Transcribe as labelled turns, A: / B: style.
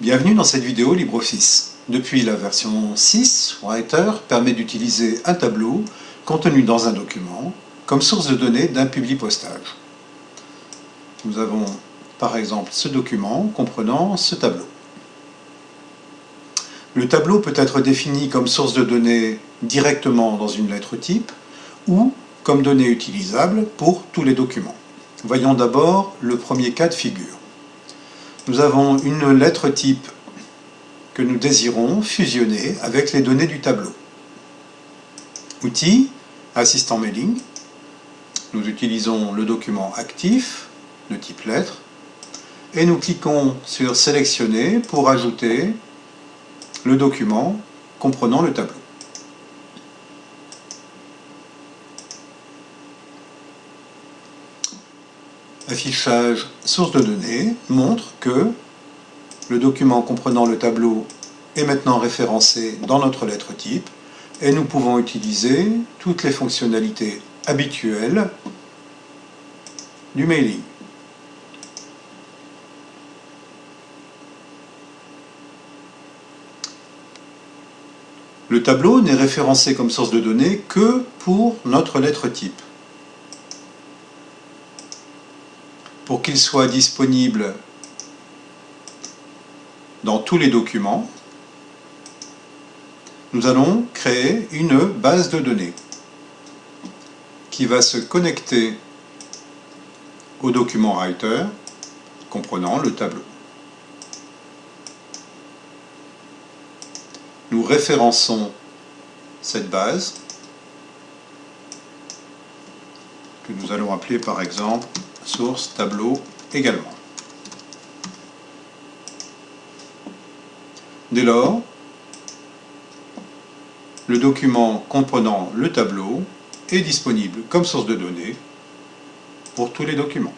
A: Bienvenue dans cette vidéo LibreOffice. Depuis la version 6, Writer permet d'utiliser un tableau contenu dans un document comme source de données d'un publi-postage. Nous avons par exemple ce document comprenant ce tableau. Le tableau peut être défini comme source de données directement dans une lettre type ou comme donnée utilisable pour tous les documents. Voyons d'abord le premier cas de figure. Nous avons une lettre type que nous désirons fusionner avec les données du tableau. Outils, assistant mailing. Nous utilisons le document actif de type lettre et nous cliquons sur sélectionner pour ajouter le document comprenant le tableau. Affichage source de données montre que le document comprenant le tableau est maintenant référencé dans notre lettre type et nous pouvons utiliser toutes les fonctionnalités habituelles du mailing. Le tableau n'est référencé comme source de données que pour notre lettre type. Pour qu'il soit disponible dans tous les documents, nous allons créer une base de données qui va se connecter au document Writer comprenant le tableau. Nous référençons cette base que nous allons appeler par exemple source tableau également. Dès lors, le document comprenant le tableau est disponible comme source de données pour tous les documents.